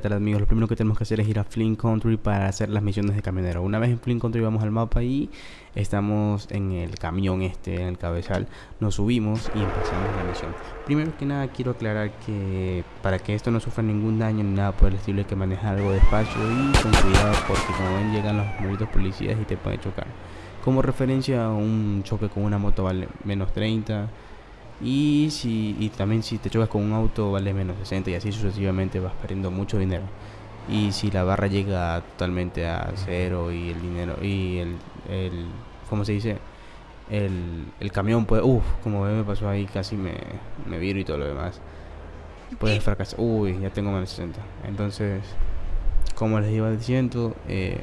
¿qué tal amigos? Lo primero que tenemos que hacer es ir a Flint Country para hacer las misiones de camionero. Una vez en Flint Country vamos al mapa y estamos en el camión este, en el cabezal. Nos subimos y empezamos la misión. Primero que nada quiero aclarar que para que esto no sufra ningún daño ni nada por el estilo hay que manejar algo despacio y con cuidado porque como ven llegan los malditos policías y te pueden chocar. Como referencia un choque con una moto vale menos 30 y, si, y también si te chocas con un auto vale menos 60 y así sucesivamente vas perdiendo mucho dinero. Y si la barra llega totalmente a cero y el dinero y el, el ¿cómo se dice? El, el camión puede, uff, como me pasó ahí casi me, me viro y todo lo demás. Puedes fracasar, uy, ya tengo menos 60. Entonces, como les iba diciendo, eh,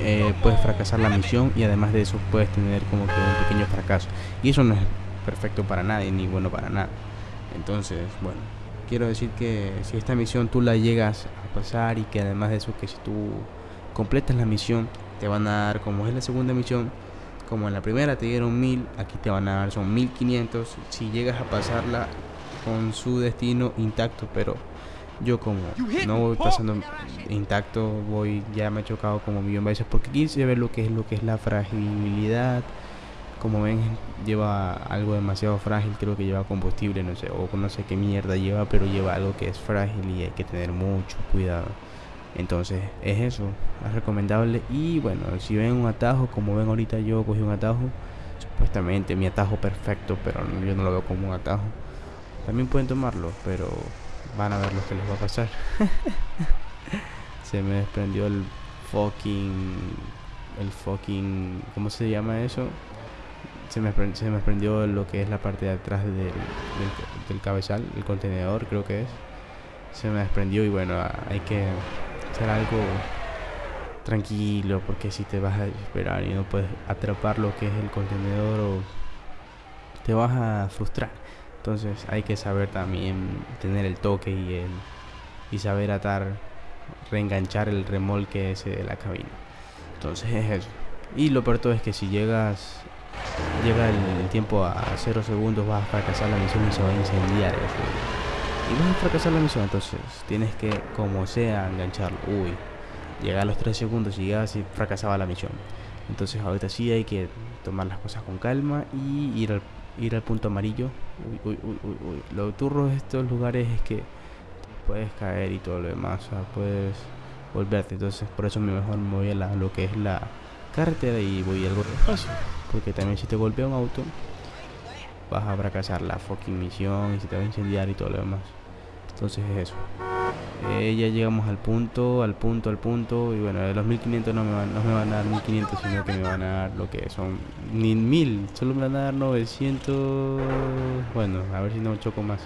eh, puedes fracasar la misión y además de eso puedes tener como que un pequeño fracaso. Y eso no es perfecto para nadie ni bueno para nada. Entonces, bueno, quiero decir que si esta misión tú la llegas a pasar y que además de eso que si tú completas la misión te van a dar como es la segunda misión como en la primera te dieron mil aquí te van a dar son 1500 si llegas a pasarla con su destino intacto pero yo como no voy pasando intacto, voy ya me he chocado como millón de veces porque quise ver lo que es lo que es la fragilidad. Como ven, lleva algo demasiado frágil, creo que lleva combustible, no sé, o no sé qué mierda lleva, pero lleva algo que es frágil y hay que tener mucho cuidado. Entonces, es eso, es recomendable. Y bueno, si ven un atajo, como ven ahorita yo cogí un atajo, supuestamente mi atajo perfecto, pero yo no lo veo como un atajo. También pueden tomarlo, pero van a ver lo que les va a pasar. se me desprendió el fucking. El fucking. ¿Cómo se llama eso? Se me, se me desprendió lo que es la parte de atrás del, del, cabezal, el contenedor, creo que es. Se me desprendió y bueno, hay que hacer algo tranquilo porque si te vas a esperar y no puedes atrapar lo que es el contenedor o te vas a frustrar. Entonces hay que saber también tener el toque y, el, y saber atar, reenganchar el remolque ese de la cabina. Entonces es eso. Y lo peor todo es que si llegas, llega el, tiempo a 0 segundos vas a fracasar la misión y se va a incendiar eso. Y vas a fracasar la misión, entonces tienes que como sea engancharlo. Uy, llega a los 3 segundos y llegas y fracasaba la misión. Entonces ahorita sí hay que tomar las cosas con calma y ir al ir al punto amarillo. Uy, uy, uy, uy, uy. Lo turro de estos lugares es que puedes caer y todo lo demás. O sea, puedes volverte. Entonces, por eso mejor me voy a la, lo que es la carretera y voy algo despacio. Porque también si te golpea un auto, vas a fracasar la fucking misión y se te va a incendiar y todo lo demás. Entonces es eso. Eh, ya llegamos al punto, al punto, al punto. Y bueno, de los 1500 no me, van, no me van a dar 1500, sino que me van a dar lo que son ni 1000. Solo me van a dar 900. Bueno, a ver si no choco más.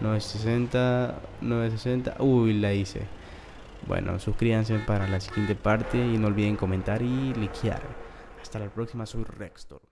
960, 960. Uy, la hice. Bueno, suscríbanse para la siguiente parte y no olviden comentar y likear. Hasta la próxima, soy Rextor.